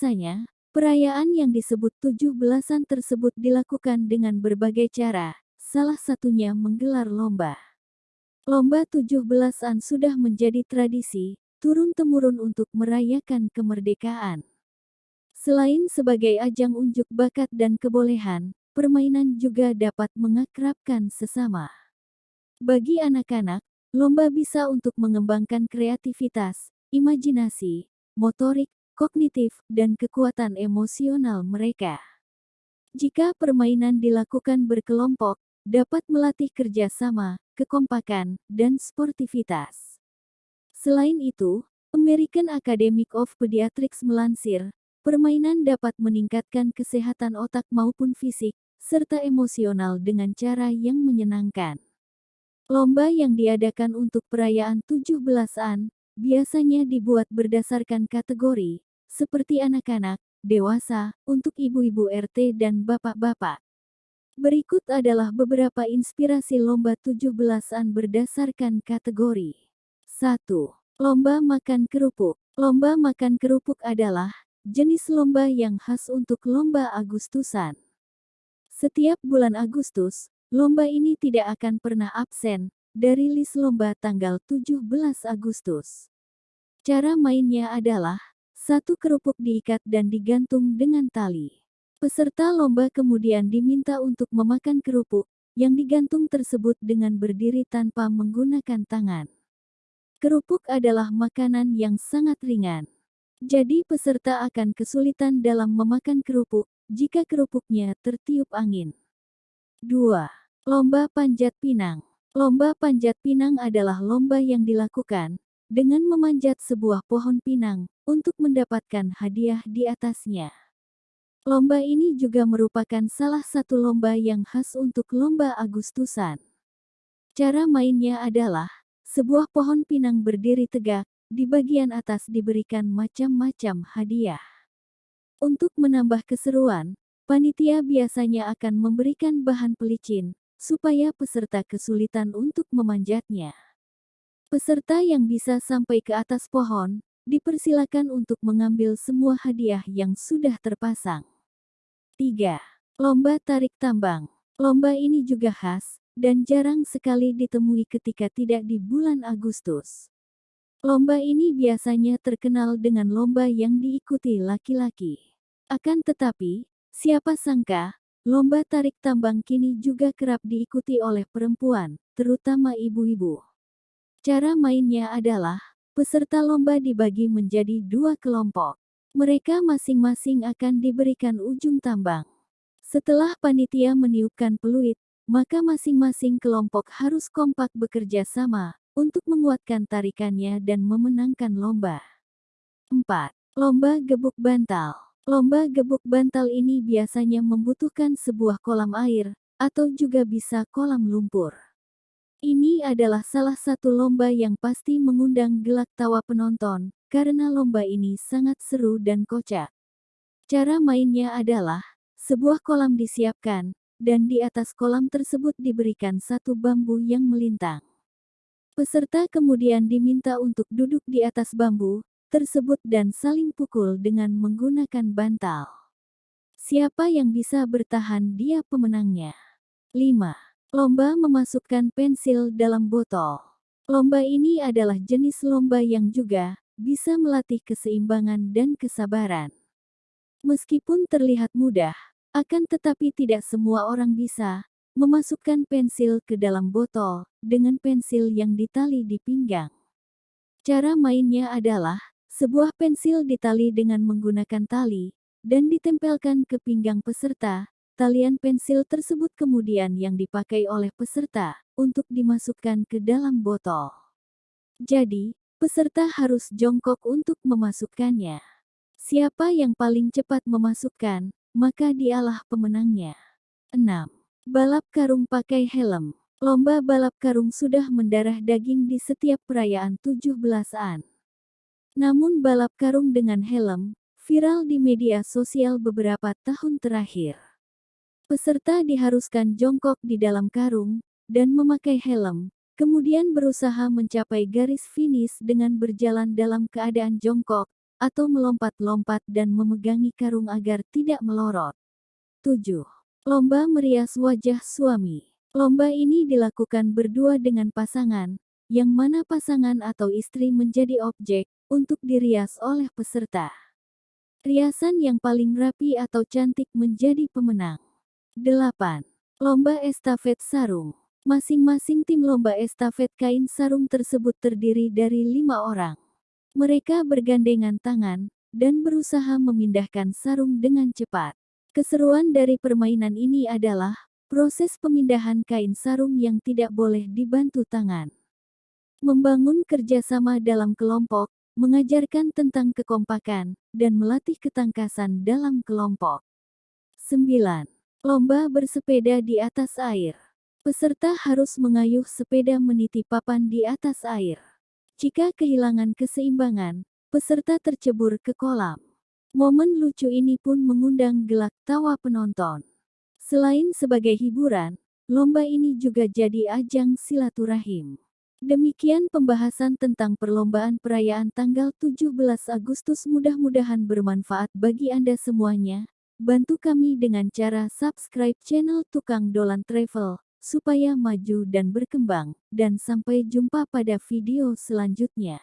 Biasanya, perayaan yang disebut tujuh belasan tersebut dilakukan dengan berbagai cara, salah satunya menggelar lomba. Lomba tujuh belasan sudah menjadi tradisi, turun-temurun untuk merayakan kemerdekaan. Selain sebagai ajang unjuk bakat dan kebolehan, permainan juga dapat mengakrabkan sesama. Bagi anak-anak, lomba bisa untuk mengembangkan kreativitas, imajinasi, motorik, kognitif, dan kekuatan emosional mereka. Jika permainan dilakukan berkelompok, dapat melatih kerjasama, kekompakan, dan sportivitas. Selain itu, American Academy of Pediatrics melansir, permainan dapat meningkatkan kesehatan otak maupun fisik, serta emosional dengan cara yang menyenangkan. Lomba yang diadakan untuk perayaan 17-an biasanya dibuat berdasarkan kategori, seperti anak-anak, dewasa, untuk ibu-ibu RT dan bapak-bapak. Berikut adalah beberapa inspirasi lomba 17-an berdasarkan kategori. 1. Lomba makan kerupuk. Lomba makan kerupuk adalah jenis lomba yang khas untuk lomba Agustusan. Setiap bulan Agustus, Lomba ini tidak akan pernah absen dari list lomba tanggal 17 Agustus. Cara mainnya adalah satu kerupuk diikat dan digantung dengan tali. Peserta lomba kemudian diminta untuk memakan kerupuk yang digantung tersebut dengan berdiri tanpa menggunakan tangan. Kerupuk adalah makanan yang sangat ringan. Jadi peserta akan kesulitan dalam memakan kerupuk jika kerupuknya tertiup angin. 2. Lomba Panjat Pinang Lomba Panjat Pinang adalah lomba yang dilakukan dengan memanjat sebuah pohon pinang untuk mendapatkan hadiah di atasnya. Lomba ini juga merupakan salah satu lomba yang khas untuk lomba Agustusan. Cara mainnya adalah sebuah pohon pinang berdiri tegak, di bagian atas diberikan macam-macam hadiah. Untuk menambah keseruan, panitia biasanya akan memberikan bahan pelicin, supaya peserta kesulitan untuk memanjatnya. Peserta yang bisa sampai ke atas pohon, dipersilakan untuk mengambil semua hadiah yang sudah terpasang. 3. Lomba tarik tambang. Lomba ini juga khas, dan jarang sekali ditemui ketika tidak di bulan Agustus. Lomba ini biasanya terkenal dengan lomba yang diikuti laki-laki. Akan tetapi, siapa sangka, Lomba tarik tambang kini juga kerap diikuti oleh perempuan, terutama ibu-ibu. Cara mainnya adalah, peserta lomba dibagi menjadi dua kelompok. Mereka masing-masing akan diberikan ujung tambang. Setelah panitia meniupkan peluit, maka masing-masing kelompok harus kompak bekerja sama untuk menguatkan tarikannya dan memenangkan lomba. 4. Lomba gebuk bantal. Lomba gebuk bantal ini biasanya membutuhkan sebuah kolam air, atau juga bisa kolam lumpur. Ini adalah salah satu lomba yang pasti mengundang gelak tawa penonton, karena lomba ini sangat seru dan kocak. Cara mainnya adalah, sebuah kolam disiapkan, dan di atas kolam tersebut diberikan satu bambu yang melintang. Peserta kemudian diminta untuk duduk di atas bambu, tersebut dan saling pukul dengan menggunakan bantal. Siapa yang bisa bertahan dia pemenangnya. 5. Lomba memasukkan pensil dalam botol. Lomba ini adalah jenis lomba yang juga bisa melatih keseimbangan dan kesabaran. Meskipun terlihat mudah, akan tetapi tidak semua orang bisa memasukkan pensil ke dalam botol dengan pensil yang ditali di pinggang. Cara mainnya adalah sebuah pensil ditali dengan menggunakan tali, dan ditempelkan ke pinggang peserta. Talian pensil tersebut kemudian yang dipakai oleh peserta untuk dimasukkan ke dalam botol. Jadi, peserta harus jongkok untuk memasukkannya. Siapa yang paling cepat memasukkan, maka dialah pemenangnya. 6. Balap karung pakai helm. Lomba balap karung sudah mendarah daging di setiap perayaan 17-an. Namun balap karung dengan helm, viral di media sosial beberapa tahun terakhir. Peserta diharuskan jongkok di dalam karung, dan memakai helm, kemudian berusaha mencapai garis finish dengan berjalan dalam keadaan jongkok, atau melompat-lompat dan memegangi karung agar tidak melorot. 7. Lomba merias wajah suami. Lomba ini dilakukan berdua dengan pasangan, yang mana pasangan atau istri menjadi objek untuk dirias oleh peserta. Riasan yang paling rapi atau cantik menjadi pemenang. 8. Lomba estafet sarung. Masing-masing tim lomba estafet kain sarung tersebut terdiri dari lima orang. Mereka bergandengan tangan dan berusaha memindahkan sarung dengan cepat. Keseruan dari permainan ini adalah proses pemindahan kain sarung yang tidak boleh dibantu tangan. Membangun kerjasama dalam kelompok, mengajarkan tentang kekompakan, dan melatih ketangkasan dalam kelompok. 9. Lomba bersepeda di atas air. Peserta harus mengayuh sepeda meniti papan di atas air. Jika kehilangan keseimbangan, peserta tercebur ke kolam. Momen lucu ini pun mengundang gelak tawa penonton. Selain sebagai hiburan, lomba ini juga jadi ajang silaturahim. Demikian pembahasan tentang perlombaan perayaan tanggal 17 Agustus mudah-mudahan bermanfaat bagi Anda semuanya. Bantu kami dengan cara subscribe channel Tukang Dolan Travel, supaya maju dan berkembang, dan sampai jumpa pada video selanjutnya.